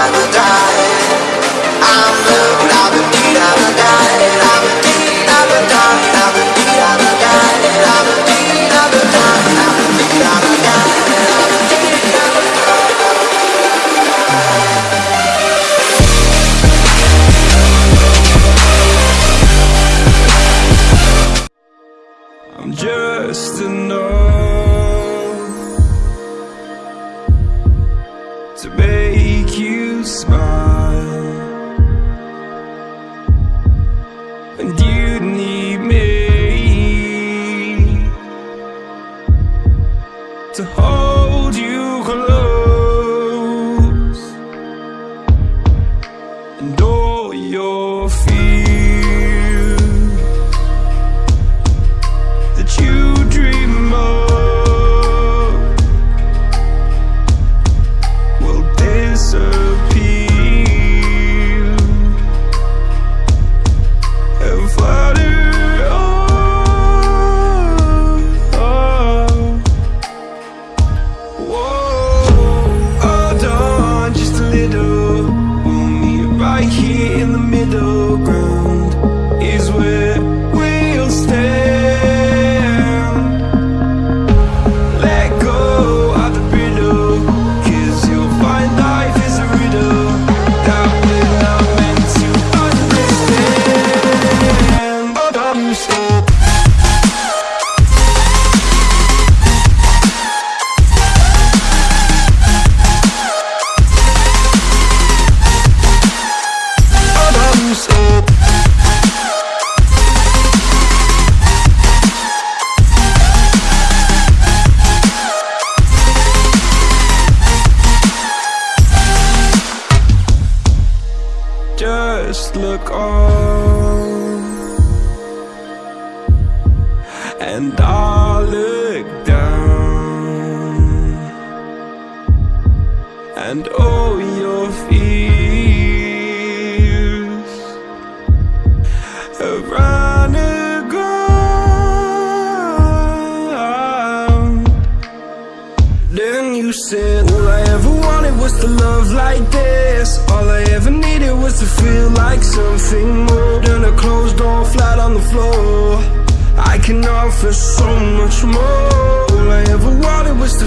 I'm and you need me to hold you close, and all your here in the middle ground. Just look on. And I'll look down. And all your fears Then you said All I ever wanted was to love like this. All I ever needed was to feel like something more Than a closed door flat on the floor. I can offer so much more. All I ever wanted was to